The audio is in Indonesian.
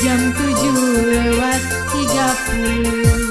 jam 7 lewat 30